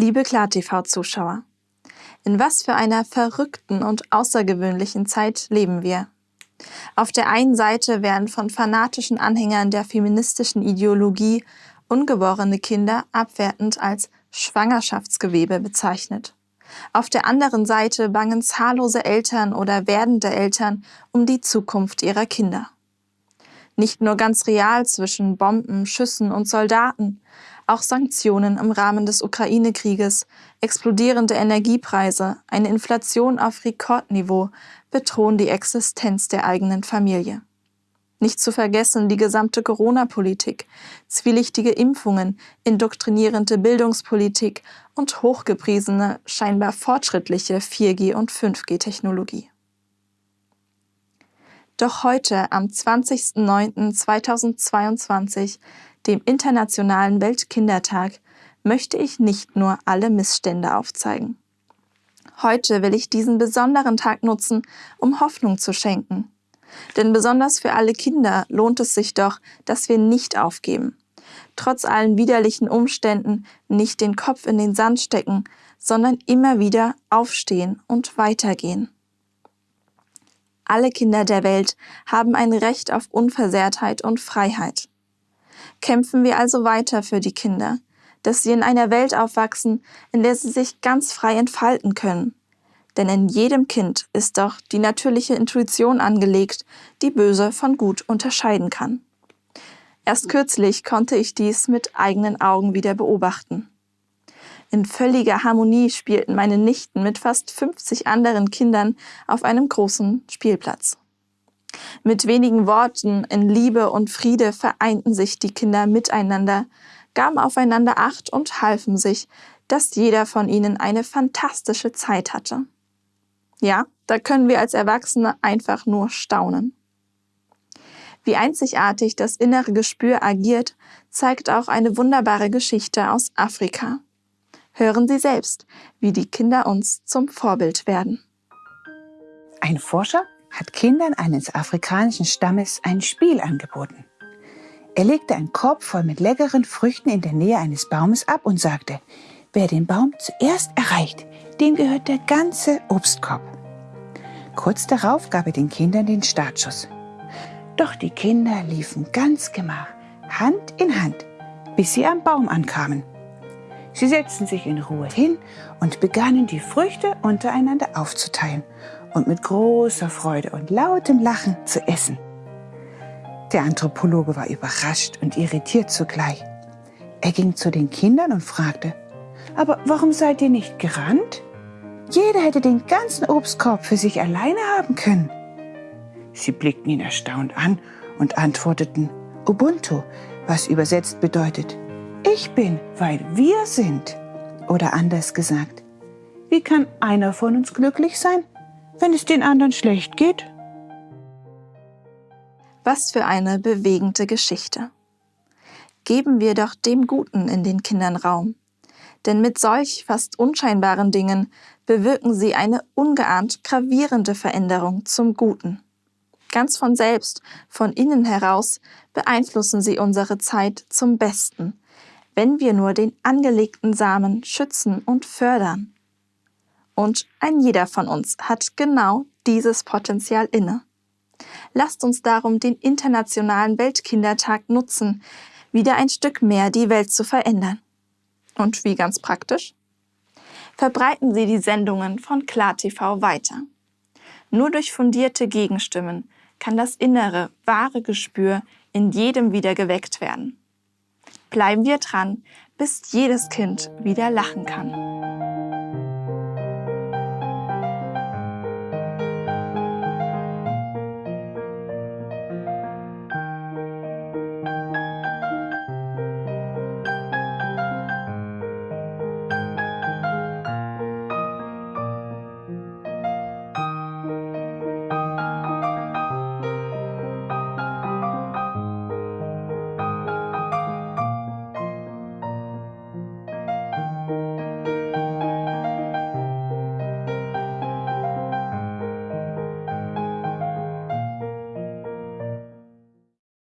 Liebe KlarTV-Zuschauer, in was für einer verrückten und außergewöhnlichen Zeit leben wir. Auf der einen Seite werden von fanatischen Anhängern der feministischen Ideologie ungeborene Kinder abwertend als Schwangerschaftsgewebe bezeichnet. Auf der anderen Seite bangen zahllose Eltern oder werdende Eltern um die Zukunft ihrer Kinder. Nicht nur ganz real zwischen Bomben, Schüssen und Soldaten, auch Sanktionen im Rahmen des Ukraine-Krieges, explodierende Energiepreise, eine Inflation auf Rekordniveau bedrohen die Existenz der eigenen Familie. Nicht zu vergessen die gesamte Corona-Politik, zwielichtige Impfungen, indoktrinierende Bildungspolitik und hochgepriesene, scheinbar fortschrittliche 4G- und 5G-Technologie. Doch heute, am 20.09.2022, dem Internationalen Weltkindertag, möchte ich nicht nur alle Missstände aufzeigen. Heute will ich diesen besonderen Tag nutzen, um Hoffnung zu schenken. Denn besonders für alle Kinder lohnt es sich doch, dass wir nicht aufgeben. Trotz allen widerlichen Umständen nicht den Kopf in den Sand stecken, sondern immer wieder aufstehen und weitergehen. Alle Kinder der Welt haben ein Recht auf Unversehrtheit und Freiheit. Kämpfen wir also weiter für die Kinder, dass sie in einer Welt aufwachsen, in der sie sich ganz frei entfalten können. Denn in jedem Kind ist doch die natürliche Intuition angelegt, die böse von gut unterscheiden kann. Erst kürzlich konnte ich dies mit eigenen Augen wieder beobachten. In völliger Harmonie spielten meine Nichten mit fast 50 anderen Kindern auf einem großen Spielplatz. Mit wenigen Worten in Liebe und Friede vereinten sich die Kinder miteinander, gaben aufeinander Acht und halfen sich, dass jeder von ihnen eine fantastische Zeit hatte. Ja, da können wir als Erwachsene einfach nur staunen. Wie einzigartig das innere Gespür agiert, zeigt auch eine wunderbare Geschichte aus Afrika. Hören Sie selbst, wie die Kinder uns zum Vorbild werden. Ein Forscher hat Kindern eines afrikanischen Stammes ein Spiel angeboten. Er legte einen Korb voll mit leckeren Früchten in der Nähe eines Baumes ab und sagte, wer den Baum zuerst erreicht, dem gehört der ganze Obstkorb. Kurz darauf gab er den Kindern den Startschuss. Doch die Kinder liefen ganz gemach, Hand in Hand, bis sie am Baum ankamen. Sie setzten sich in Ruhe hin und begannen die Früchte untereinander aufzuteilen und mit großer Freude und lautem Lachen zu essen. Der Anthropologe war überrascht und irritiert zugleich. Er ging zu den Kindern und fragte, aber warum seid ihr nicht gerannt? Jeder hätte den ganzen Obstkorb für sich alleine haben können. Sie blickten ihn erstaunt an und antworteten Ubuntu, was übersetzt bedeutet, ich bin, weil wir sind. Oder anders gesagt, wie kann einer von uns glücklich sein, wenn es den anderen schlecht geht? Was für eine bewegende Geschichte. Geben wir doch dem Guten in den Kindern Raum. Denn mit solch fast unscheinbaren Dingen bewirken sie eine ungeahnt gravierende Veränderung zum Guten. Ganz von selbst, von innen heraus, beeinflussen sie unsere Zeit zum Besten, wenn wir nur den angelegten Samen schützen und fördern. Und ein jeder von uns hat genau dieses Potenzial inne. Lasst uns darum den Internationalen Weltkindertag nutzen, wieder ein Stück mehr die Welt zu verändern. Und wie ganz praktisch? Verbreiten Sie die Sendungen von KlarTV weiter. Nur durch fundierte Gegenstimmen kann das innere, wahre Gespür in jedem wieder geweckt werden. Bleiben wir dran, bis jedes Kind wieder lachen kann.